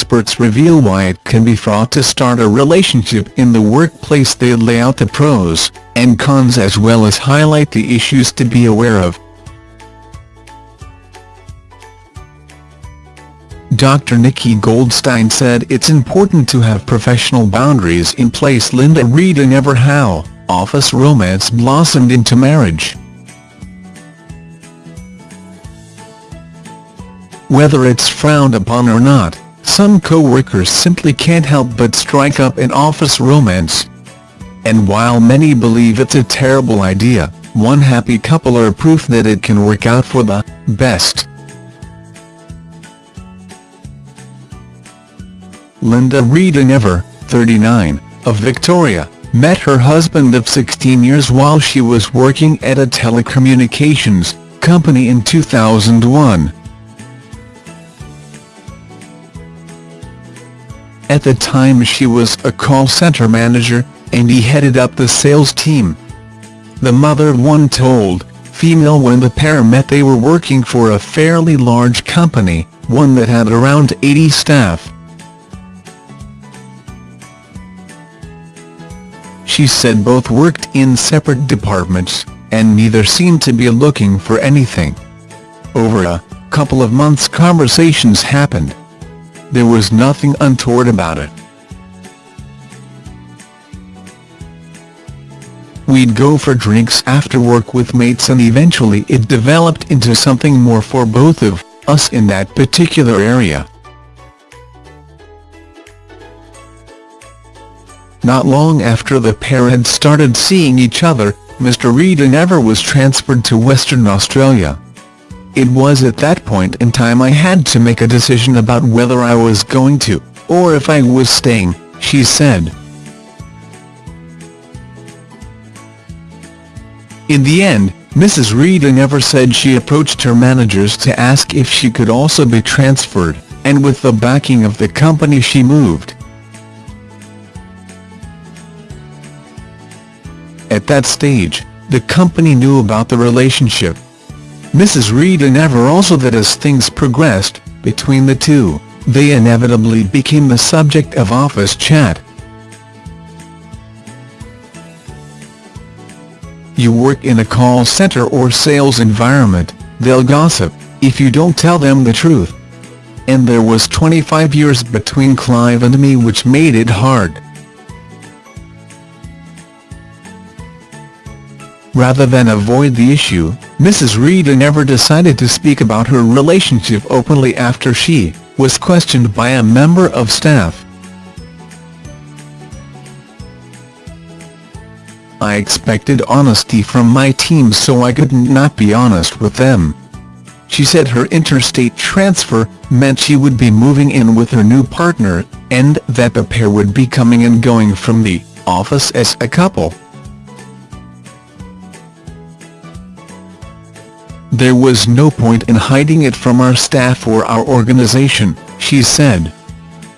experts reveal why it can be fraught to start a relationship in the workplace they lay out the pros and cons as well as highlight the issues to be aware of. Dr. Nikki Goldstein said it's important to have professional boundaries in place Linda Reed and Ever how, office romance blossomed into marriage. Whether it's frowned upon or not, some co-workers simply can't help but strike up an office romance. And while many believe it's a terrible idea, one happy couple are proof that it can work out for the best. Linda Rita Ever, 39, of Victoria, met her husband of 16 years while she was working at a telecommunications company in 2001. At the time she was a call center manager, and he headed up the sales team. The mother one told, FEMAIL when the pair met they were working for a fairly large company, one that had around 80 staff. She said both worked in separate departments, and neither seemed to be looking for anything. Over a couple of months conversations happened. There was nothing untoward about it. We'd go for drinks after work with mates and eventually it developed into something more for both of us in that particular area. Not long after the pair had started seeing each other, Mr Rita Never was transferred to Western Australia. It was at that point in time I had to make a decision about whether I was going to, or if I was staying, she said. In the end, Mrs. Rita Never said she approached her managers to ask if she could also be transferred, and with the backing of the company she moved. At that stage, the company knew about the relationship, Mrs. Reed and Never also that as things progressed, between the two, they inevitably became the subject of office chat. You work in a call center or sales environment, they'll gossip, if you don't tell them the truth. And there was 25 years between Clive and me which made it hard. Rather than avoid the issue, Mrs. Rita never decided to speak about her relationship openly after she was questioned by a member of staff. I expected honesty from my team so I could not be honest with them. She said her interstate transfer meant she would be moving in with her new partner, and that the pair would be coming and going from the office as a couple. There was no point in hiding it from our staff or our organization, she said.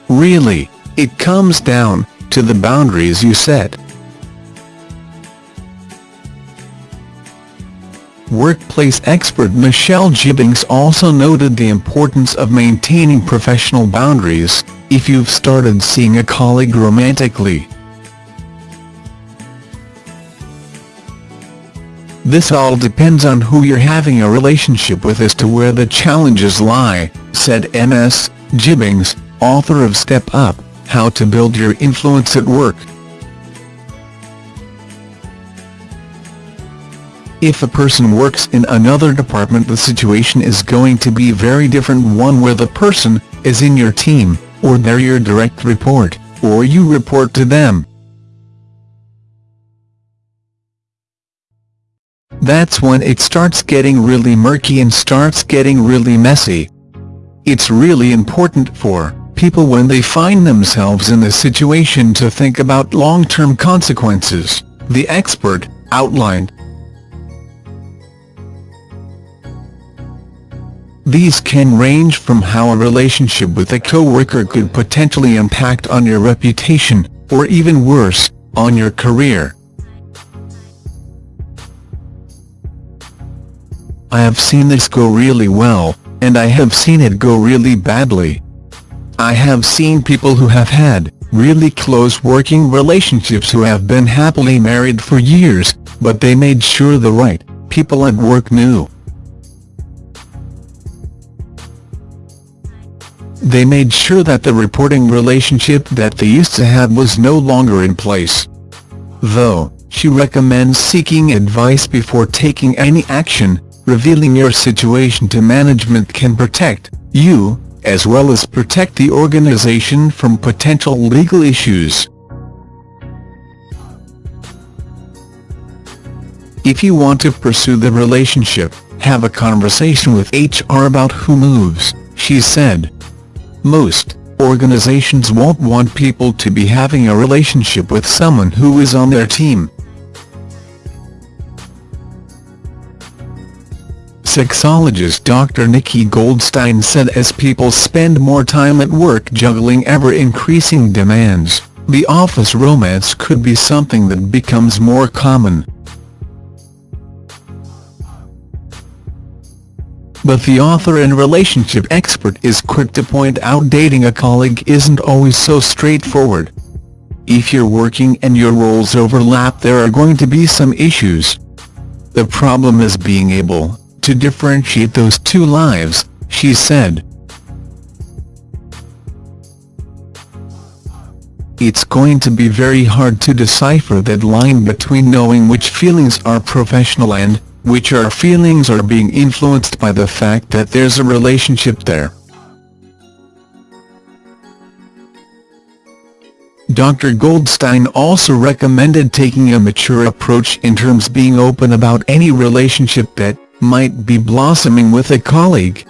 Really, it comes down to the boundaries you set. Workplace expert Michelle Gibbings also noted the importance of maintaining professional boundaries, if you've started seeing a colleague romantically. This all depends on who you're having a relationship with as to where the challenges lie, said M.S. Gibbings, author of Step Up, How to Build Your Influence at Work. If a person works in another department the situation is going to be very different one where the person is in your team, or they're your direct report, or you report to them. That's when it starts getting really murky and starts getting really messy. It's really important for people when they find themselves in this situation to think about long-term consequences, the expert outlined. These can range from how a relationship with a co-worker could potentially impact on your reputation, or even worse, on your career. I have seen this go really well, and I have seen it go really badly. I have seen people who have had really close working relationships who have been happily married for years, but they made sure the right people at work knew. They made sure that the reporting relationship that they used to have was no longer in place. Though, she recommends seeking advice before taking any action, revealing your situation to management can protect you, as well as protect the organization from potential legal issues. If you want to pursue the relationship, have a conversation with HR about who moves, she said. Most organizations won't want people to be having a relationship with someone who is on their team. Sexologist Dr. Nikki Goldstein said as people spend more time at work juggling ever-increasing demands, the office romance could be something that becomes more common. But the author and relationship expert is quick to point out dating a colleague isn't always so straightforward. If you're working and your roles overlap there are going to be some issues. The problem is being able to differentiate those two lives, she said. It's going to be very hard to decipher that line between knowing which feelings are professional and, which are feelings are being influenced by the fact that there's a relationship there. Dr. Goldstein also recommended taking a mature approach in terms being open about any relationship that might be blossoming with a colleague.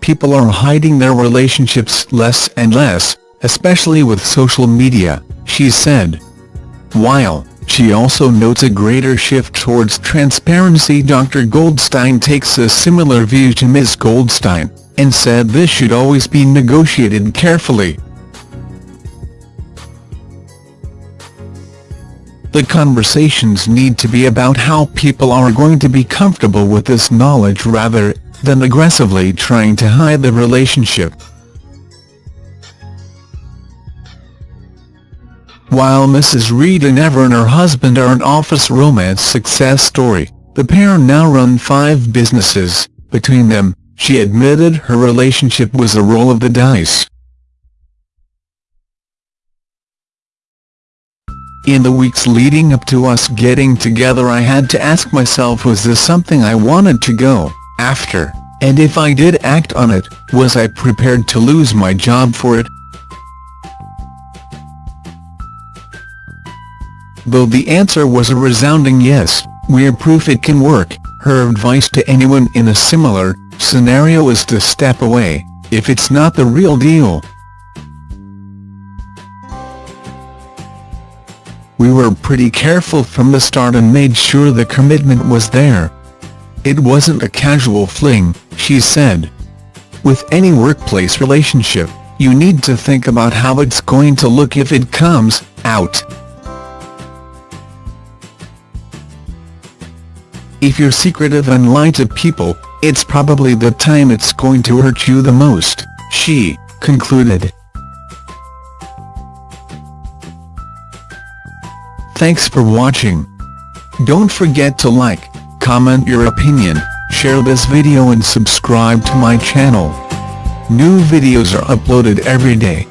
People are hiding their relationships less and less, especially with social media, she said. While, she also notes a greater shift towards transparency Dr. Goldstein takes a similar view to Ms. Goldstein, and said this should always be negotiated carefully. The conversations need to be about how people are going to be comfortable with this knowledge rather than aggressively trying to hide the relationship. While Mrs. Reid and Ever and her husband are an office romance success story, the pair now run five businesses. Between them, she admitted her relationship was a roll of the dice. In the weeks leading up to us getting together I had to ask myself was this something I wanted to go after, and if I did act on it, was I prepared to lose my job for it? Though the answer was a resounding yes, we're proof it can work, her advice to anyone in a similar scenario is to step away, if it's not the real deal. We were pretty careful from the start and made sure the commitment was there. It wasn't a casual fling, she said. With any workplace relationship, you need to think about how it's going to look if it comes out. If you're secretive and lie to people, it's probably the time it's going to hurt you the most, she concluded. Thanks for watching. Don't forget to like, comment your opinion, share this video and subscribe to my channel. New videos are uploaded every day.